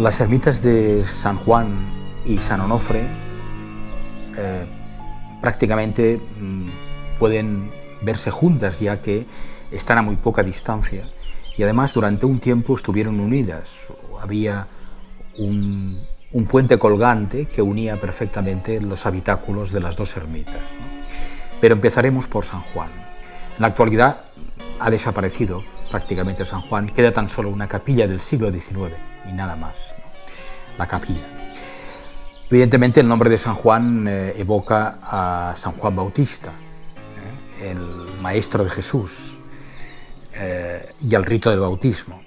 Las ermitas de San Juan y San Onofre eh, prácticamente mm, pueden verse juntas ya que están a muy poca distancia y además durante un tiempo estuvieron unidas. Había un, puente colgante que unía perfectamente los habitáculos de las dos ermitas. Pero empezaremos por San Juan. En la actualidad ha desaparecido prácticamente San Juan, queda tan solo una capilla del siglo XIX y nada más, la capilla. Evidentemente el nombre de San Juan eh, evoca a San Juan Bautista, ¿eh? el maestro de Jesús, eh, y al rito del bautismo.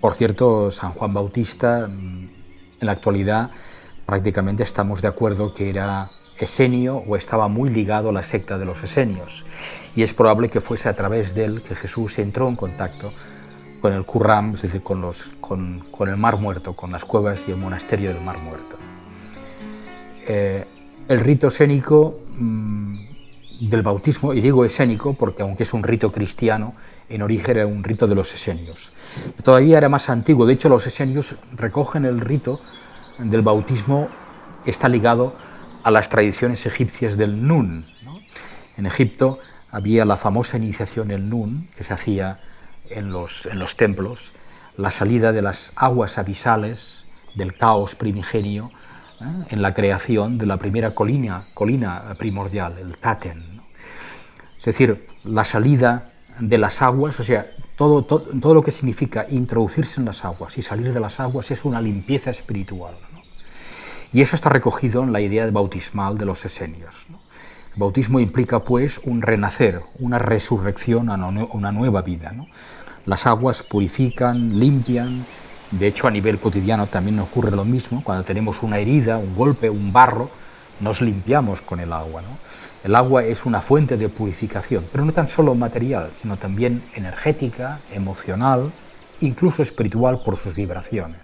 Por cierto, San Juan Bautista, mm, en la actualidad prácticamente estamos de acuerdo que era esenio o estaba muy ligado a la secta de los esenios y es probable que fuese a través de él que Jesús entró en contacto con el Qurram, es decir, con, los, con, el Mar Muerto, con las cuevas y el monasterio del Mar Muerto. Eh, el rito escénico mm, del bautismo, y digo escénico porque aunque es un rito cristiano, en origen era un rito de los esenios. Todavía era más antiguo, de hecho los esenios recogen el rito del bautismo, está ligado a las tradiciones egipcias del Nun. En Egipto había la famosa iniciación el Nun, que se hacía en los, en los templos, la salida de las aguas abisales del caos primigenio ¿eh? en la creación de la primera colina, colina primordial, el Taten. Es decir, la salida de las aguas, o sea, todo, todo, todo, lo que significa introducirse en las aguas y salir de las aguas es una limpieza espiritual. Y eso está recogido en la idea bautismal de los esenios. El bautismo implica pues un renacer, una resurrección a una nueva vida. Las aguas purifican, limpian, de hecho a nivel cotidiano también ocurre lo mismo, cuando tenemos una herida, un golpe, un barro, nos limpiamos con el agua. El agua es una fuente de purificación, pero no tan solo material, sino también energética, emocional, incluso espiritual por sus vibraciones.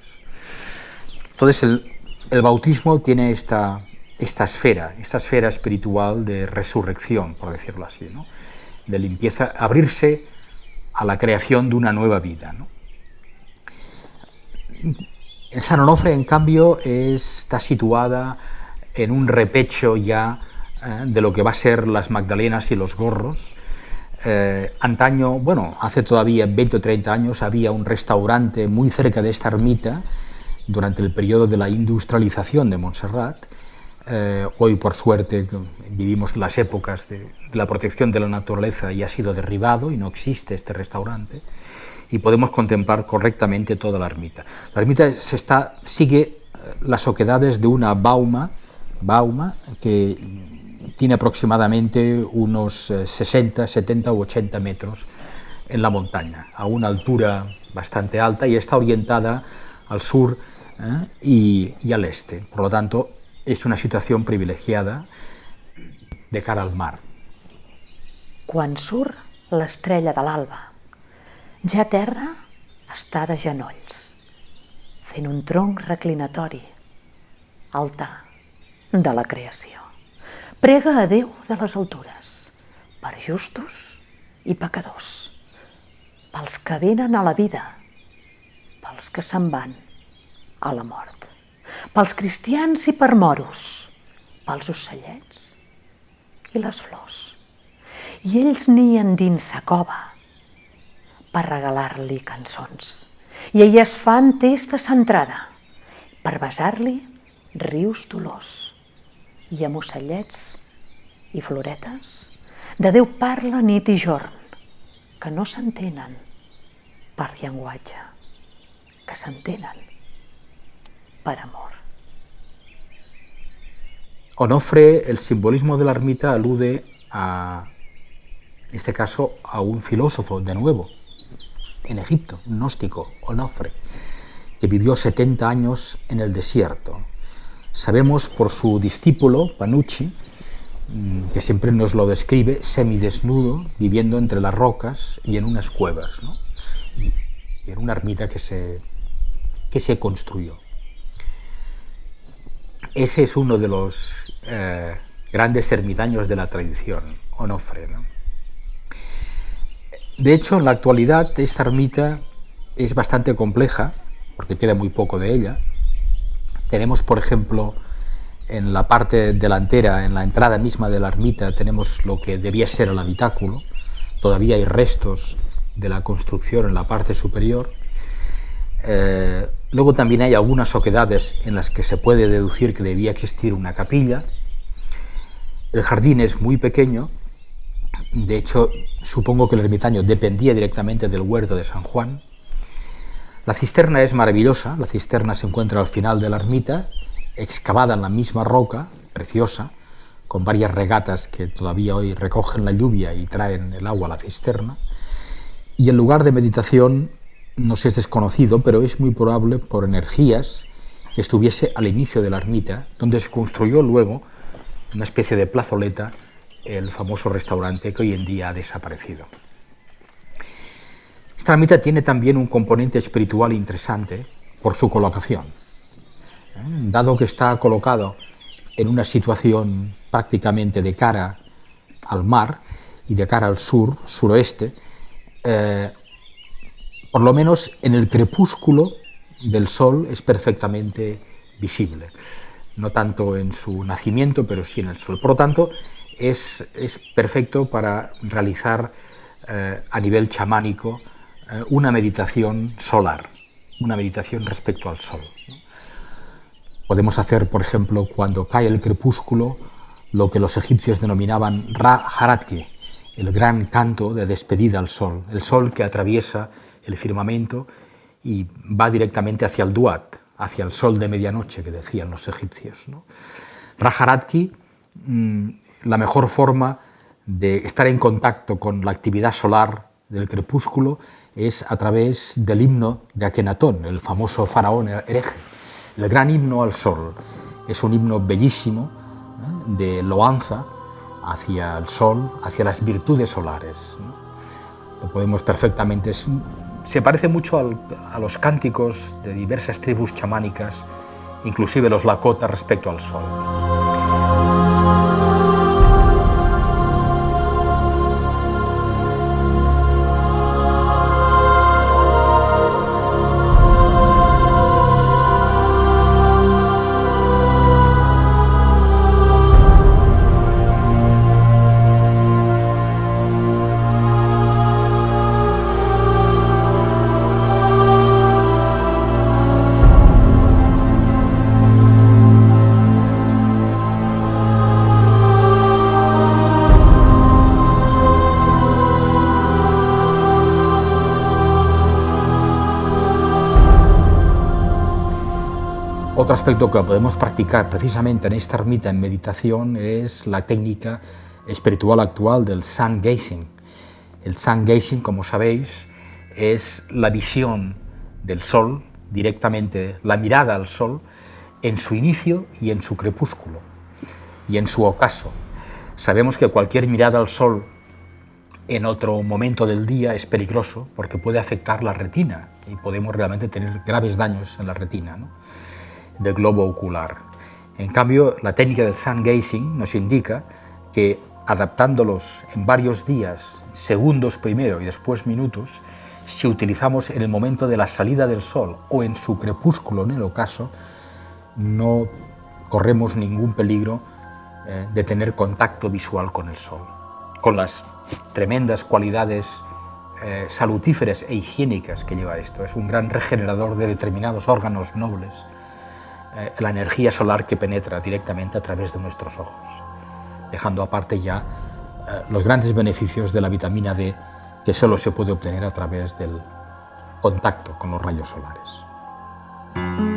Entonces el, el bautismo tiene esta, esta esfera, esta esfera espiritual de resurrección, por decirlo así, de limpieza, abrirse a la creación de una nueva vida. En San Onofre, en cambio, está situada en un repecho ya eh, de lo que va a ser las Magdalenas y los Gorros. Eh, antaño, bueno, hace todavía 20 o 30 años había un restaurante muy cerca de esta ermita, durante el periodo de la industrialización de Montserrat. Eh, hoy, por suerte, vivimos las épocas de, la protección de la naturaleza y ha sido derribado y no existe este restaurante y podemos contemplar correctamente toda la ermita. La ermita se está, sigue eh, las oquedades de una bauma, bauma que tiene aproximadamente unos 60, eh, 70 u 80 metros en la montaña, a una altura bastante alta y está orientada al sur ¿eh? y, al este. Por lo tanto, es una situación privilegiada de cara al mar. Quan surt l'estrella de l'alba, ja terra està de genolls, fent un tronc reclinatori, altar de la creació. Prega a Déu de les altures, per justos i pecadors, pels que venen a la vida, pels que se'n van, a la mort. Pels cristians i per moros, pels ocellets i les flors. I ells nien dins sa cova per regalar-li cançons. I elles fan testa centrada per besar-li rius dolors. I amb ocellets i floretes de Déu parla nit i jorn, que no s'entenen per llenguatge, que s'entenen para amor. Onofre, el simbolismo de la ermita alude a, en este caso, a un filósofo, de nuevo, en Egipto, un gnóstico, Onofre, que vivió 70 años en el desierto. Sabemos por su discípulo, Panucci, mm, que siempre nos lo describe semidesnudo, viviendo entre las rocas y en unas cuevas, y, en una ermita que se, que se construyó. Ese es uno de los eh, grandes ermitaños de la tradición, Onofre. De hecho, en la actualidad esta ermita es bastante compleja porque queda muy poco de ella. Tenemos, por ejemplo, en la parte delantera, en la entrada misma de la ermita, tenemos lo que debía ser el habitáculo. Todavía hay restos de la construcción en la parte superior. Eh, luego también hay algunas oquedades en las que se puede deducir que debía existir una capilla. El jardín es muy pequeño, de hecho supongo que el ermitaño dependía directamente del huerto de San Juan. La cisterna es maravillosa, la cisterna se encuentra al final de la ermita, excavada en la misma roca, preciosa, con varias regatas que todavía hoy recogen la lluvia y traen el agua a la cisterna. Y el lugar de meditación no sé, es desconocido, pero es muy probable por energías que estuviese al inicio de la ermita, donde se construyó luego una especie de plazoleta, el famoso restaurante que hoy en día ha desaparecido. Esta ermita tiene también un componente espiritual interesante por su colocación. ¿eh? Dado que está colocado en una situación prácticamente de cara al mar y de cara al sur, suroeste, eh, por lo menos en el crepúsculo del sol es perfectamente visible, no tanto en su nacimiento, pero sí en el sol. Por lo tanto, es, perfecto para realizar eh, a nivel chamánico eh, una meditación solar, una meditación respecto al sol. Podemos hacer, por ejemplo, cuando cae el crepúsculo, lo que los egipcios denominaban Ra Haratki, el gran canto de despedida al sol, el sol que atraviesa el firmamento y va directamente hacia el Duat, hacia el sol de medianoche que decían los egipcios. ¿no? Rajaratki, mm, la mejor forma de estar en contacto con la actividad solar del crepúsculo es a través del himno de Akenatón, el famoso faraón hereje, el gran himno al sol. Es un himno bellísimo ¿eh? de loanza hacia el sol, hacia las virtudes solares. Lo podemos perfectamente se parece mucho a los cánticos de diversas tribus chamánicas, inclusive los Lakota respecto al sol. Otro aspecto que podemos practicar precisamente en esta ermita en meditación es la técnica espiritual actual del sun gazing. El sun gazing, como sabéis, es la visión del sol, directamente la mirada al sol, en su inicio y en su crepúsculo, y en su ocaso. Sabemos que cualquier mirada al sol en otro momento del día es peligroso porque puede afectar la retina y podemos realmente tener graves daños en la retina. Del globo ocular. En cambio, la técnica del sun gazing nos indica que adaptándolos en varios días, segundos primero y después minutos, si utilizamos en el momento de la salida del sol o en su crepúsculo en el ocaso, no corremos ningún peligro eh, de tener contacto visual con el sol, con las tremendas cualidades eh, salutíferas e higiénicas que lleva esto. Es un gran regenerador de determinados órganos nobles eh, la energía solar que penetra directamente a través de nuestros ojos, dejando aparte ya eh, los grandes beneficios de la vitamina D que solo se puede obtener a través del contacto con los rayos solares.